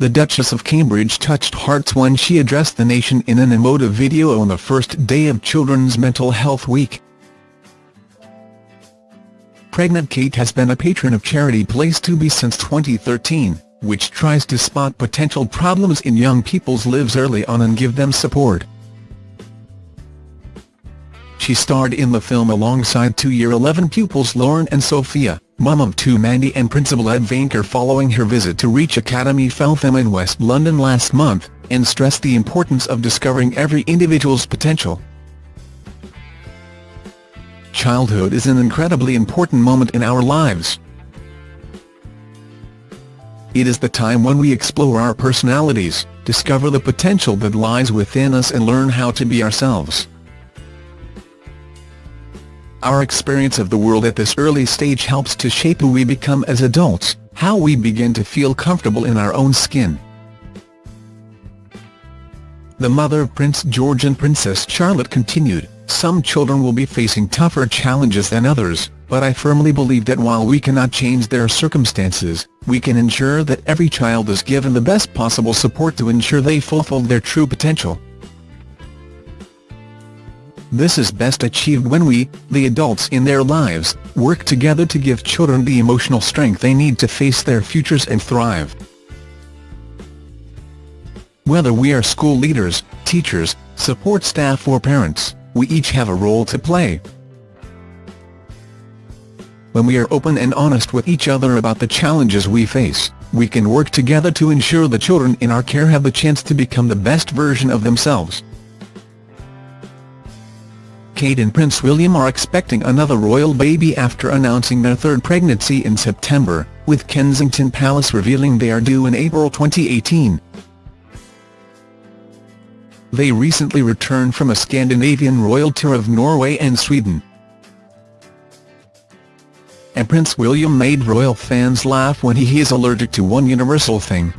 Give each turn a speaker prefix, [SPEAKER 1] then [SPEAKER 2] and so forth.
[SPEAKER 1] the Duchess of Cambridge touched hearts when she addressed the nation in an emotive video on the first day of Children's Mental Health Week. Pregnant Kate has been a patron of charity Place2Be since 2013, which tries to spot potential problems in young people's lives early on and give them support. She starred in the film alongside two Year 11 pupils Lauren and Sophia mum of two Mandy and Principal Ed Vainker following her visit to Reach Academy Feltham in West London last month, and stressed the importance of discovering every individual's potential. Childhood is an incredibly important moment in our lives. It is the time when we explore our personalities, discover the potential that lies within us and learn how to be ourselves. Our experience of the world at this early stage helps to shape who we become as adults, how we begin to feel comfortable in our own skin. The mother of Prince George and Princess Charlotte continued, some children will be facing tougher challenges than others, but I firmly believe that while we cannot change their circumstances, we can ensure that every child is given the best possible support to ensure they fulfill their true potential. This is best achieved when we, the adults in their lives, work together to give children the emotional strength they need to face their futures and thrive. Whether we are school leaders, teachers, support staff or parents, we each have a role to play. When we are open and honest with each other about the challenges we face, we can work together to ensure the children in our care have the chance to become the best version of themselves. Kate and Prince William are expecting another royal baby after announcing their third pregnancy in September, with Kensington Palace revealing they are due in April 2018. They recently returned from a Scandinavian royal tour of Norway and Sweden. And Prince William made royal fans laugh when he is allergic to one universal thing,